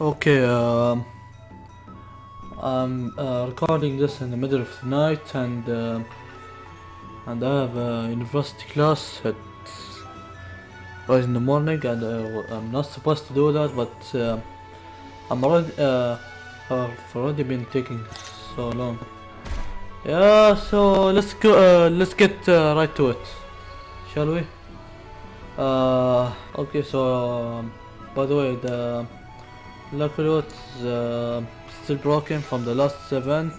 Okay, um, I'm uh, recording this in the middle of the night, and uh, and I have a university class at right in the morning, and uh, I'm not supposed to do that, but uh, I'm already uh, I've already been taking so long. Yeah, so let's go. Uh, let's get uh, right to it, shall we? Okay. So, um, by the way, the is uh, still broken from the last event,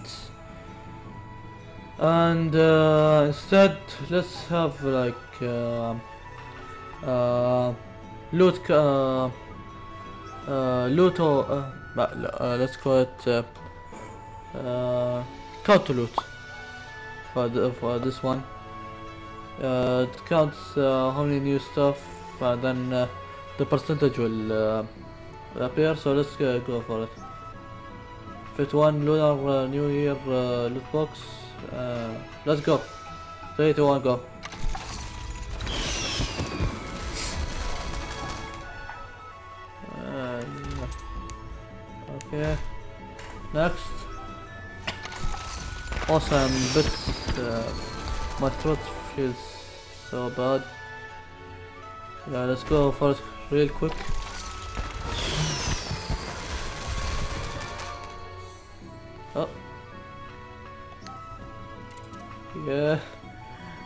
and uh, instead let's have like uh, uh, loot. Uh, uh, loot or uh, uh, let's call it uh, uh, loot for the, for this one. Uh, it counts uh, how many new stuff, and then uh, the percentage will uh, appear. So let's uh, go for it. Fit one lunar uh, New Year uh, loot box. Uh, let's go. Three, two, one, go. Uh, okay. Next. Awesome, but uh, my throat feels so bad. Yeah, let's go first real quick. Yeah.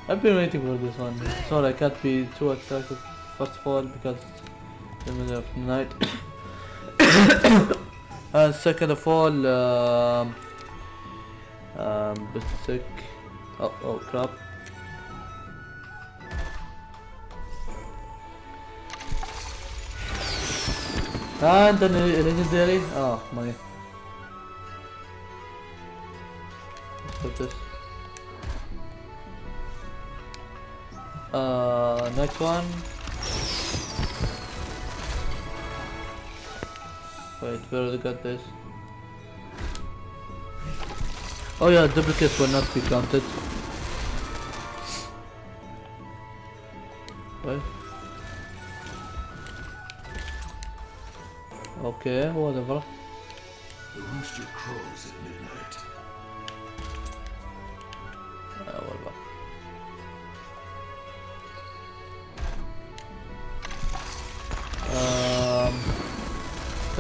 I've been waiting for this one. Sorry, I can't be too excited. First of all, because it's the middle of the night. and second of all, um, um, bit sick. Oh, oh crap. And then legendary. Oh, my. Let's put this. Uh, next one. Wait, where do they got this? Oh yeah, duplicates will not be counted. Right. Okay, whatever. The rooster crows at midnight.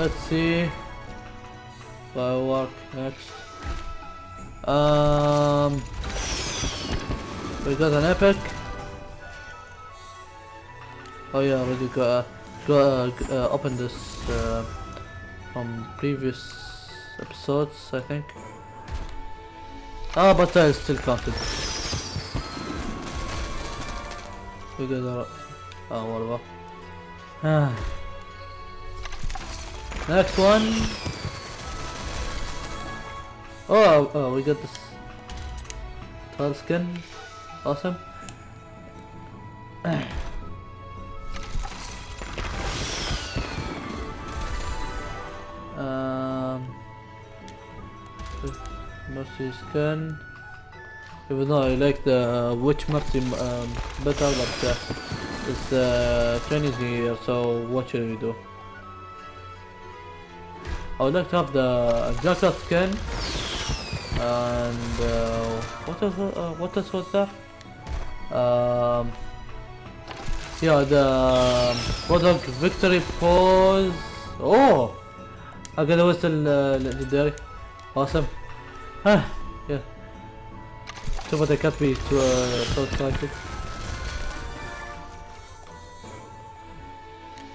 Let's see. Firework next. Um, we got an epic. Oh yeah, already got got uh, opened this uh, from previous episodes, I think. Ah, but I still counted. We got a oh whatever. Ah. Next one. Oh, oh, we got this tall skin. Awesome. um, mercy skin. Even though I like the witch mercy um, better, but uh, it's uh, training here. So what should we do? I would like to have the jacket skin. And uh, what else? Uh, what else was there? Um, yeah, the Bulldog victory pose. Oh, I got a whistle legendary. Awesome. Ah, yeah. So, but I can't be too uh, so excited.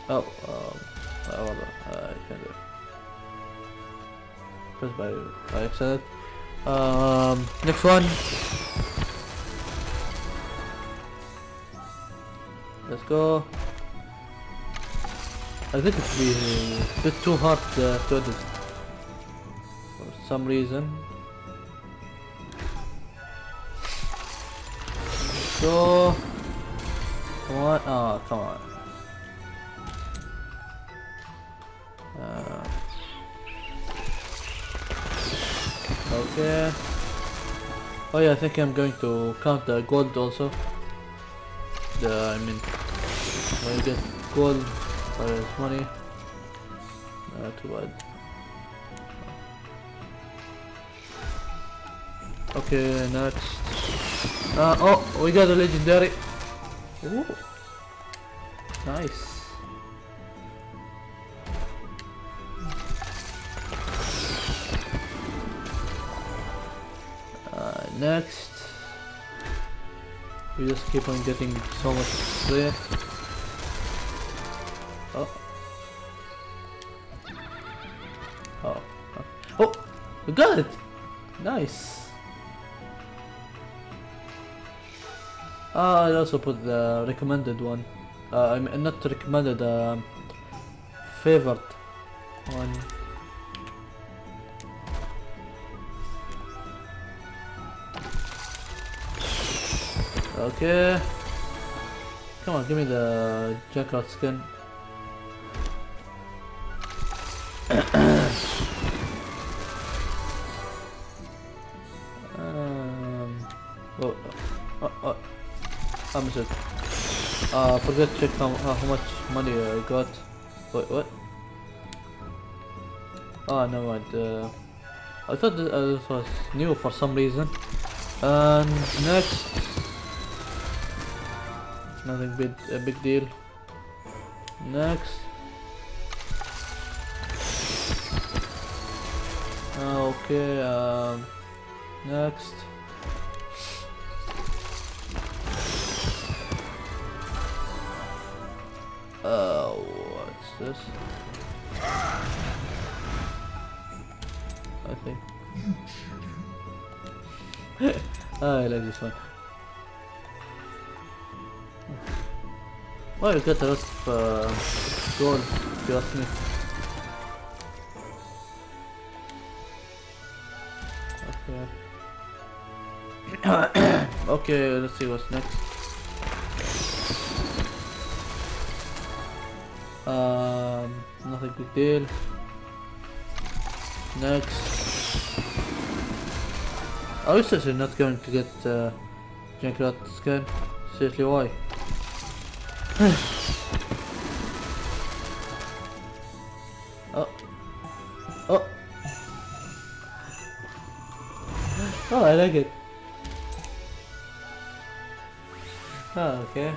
Oh, um, well, uh, I can't do it. Press by by accident. Um, next one. Let's go. I think it's a bit too hard uh, to edit for some reason. So, on! Oh, come on! Okay. Oh yeah, I think I'm going to count the gold also. The I mean, when you get gold, or as money. not too bad. Okay, next. Uh, oh, we got a legendary. Ooh. Nice. Next. We just keep on getting so much there. Oh. Oh. Oh! We got it! Nice! Uh, I also put the recommended one. Uh, I mean, not recommended, um, favored one. Okay. Come on, give me the Junkrat skin. um, oh, oh, oh, I missed it. Uh, forgot to check how, uh, how much money I got. Wait, what? Oh, never mind. Uh, I thought that, uh, this was new for some reason. And next, nothing big, a big deal. Next. Okay, um, next. Uh, what's this? I think. I like this one. You uh, gold, if you ask me. Okay. okay, let's see what's next. Um, nothing big deal. Next. I was actually not going to get uh, Junkrat skin. Seriously, why? Oh. Oh. Oh, I like it. Oh, okay.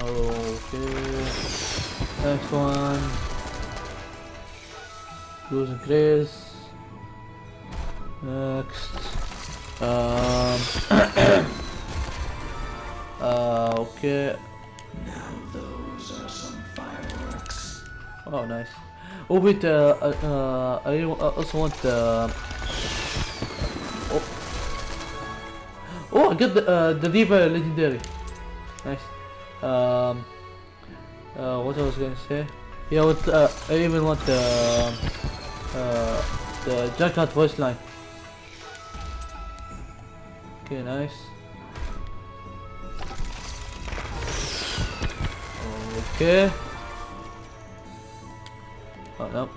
Okay. Next one. Blues and grays. Next. Um. uh, okay. Now those are some fireworks. Oh, nice. Oh wait, uh, uh, uh, I also want uh, oh. oh, I got the uh, the D.Va legendary. Nice. Um, uh, what I was gonna say? Yeah, what uh, I even want the uh, the Junkrat voice line. Okay, nice. Okay. Oh no.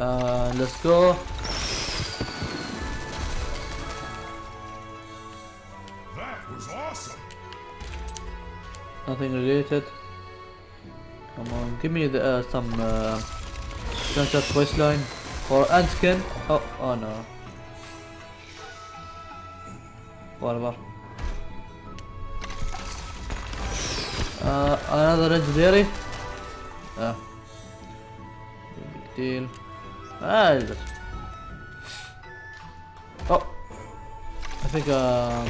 Uh, let's go. That was awesome. Nothing related. Come on, give me the, uh, some uh, gunshot voice line or Anskin. Oh, oh no. Whatever. Uh, another legendary. Ah. Big deal. Ah, it's just- Oh. I think uh,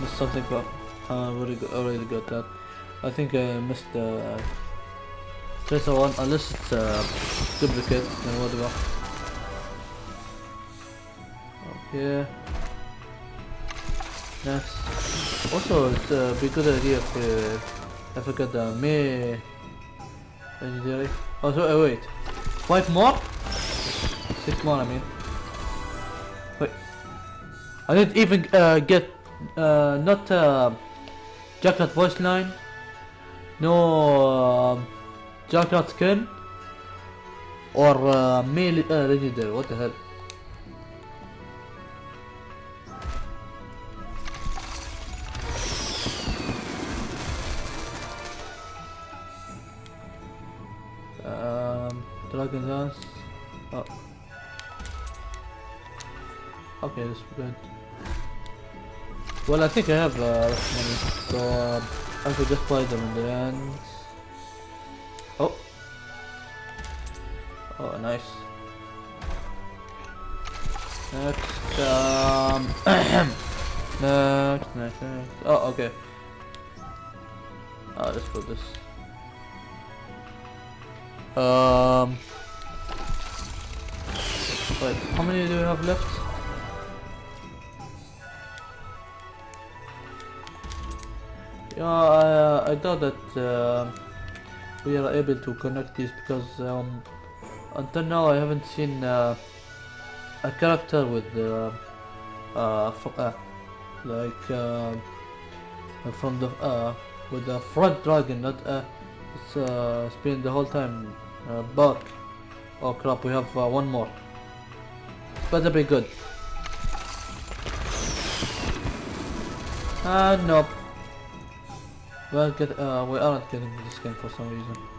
missed something, but uh, already got, already got that. I think I missed the uh, tracer one, unless it's uh, duplicate, then whatever. Okay. Next. Also, it's a be good idea if uh, I got the me legendary. Oh, so uh, wait, five more? Six more, I mean. Wait, I didn't even uh, get uh, not uh, Junkrat voice line, no uh, Junkrat skin, or uh, melee uh, legendary. What the hell? Um, Dragon Dance. Oh. Okay, that's good. Well, I think I have uh, money, so um, I could just buy them in the end. Oh, nice. Next, um, next, next, next. Oh, okay. Oh, let's put this. Um. Wait, how many do we have left? Yeah, I, uh, I thought that uh, we are able to connect these because um, until now I haven't seen uh, a character with uh, uh, uh like uh, from the uh, with the front dragon, not uh, it's it's been the whole time uh, back. Oh crap, we have one more. Better be good. Ah, nope. Well, get, we aren't getting this game for some reason.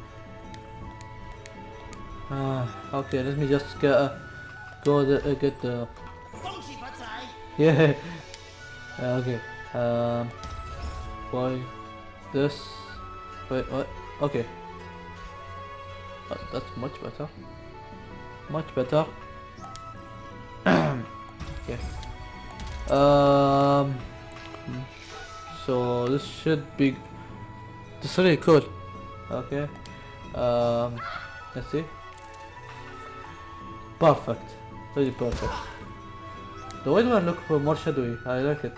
Ah, okay, let me just get, uh, go the, uh, get the... Yeah. Uh, okay. Um. Why this? Wait. What? Okay. Uh, that's much better. Much better. okay. Um. So this should be. This is really cool. Okay. Um. Let's see. Perfect. Really perfect. The white one look more shadowy. I like it.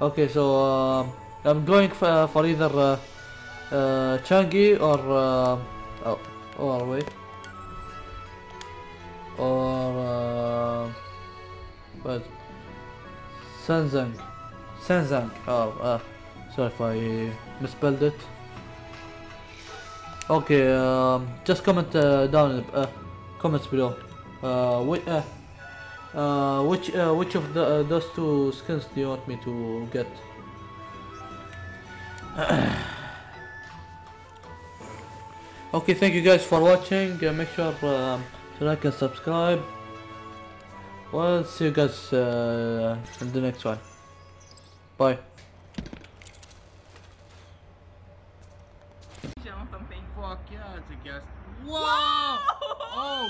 Okay, so um, I'm going for, for either uh, uh, Changi or uh, oh, or wait, or uh, what? Sanzang, Sanzang. Oh, uh, sorry if I misspelled it. Okay, um, just comment uh, down in uh, comments below. Uh, wait, uh, uh, which uh, which of the uh, those two skins do you want me to get? okay, thank you guys for watching. Uh, make sure um, to like and subscribe. Well, see you guys uh, in the next one. Bye. on something. Fuck yeah, it's a guest. Whoa! Oh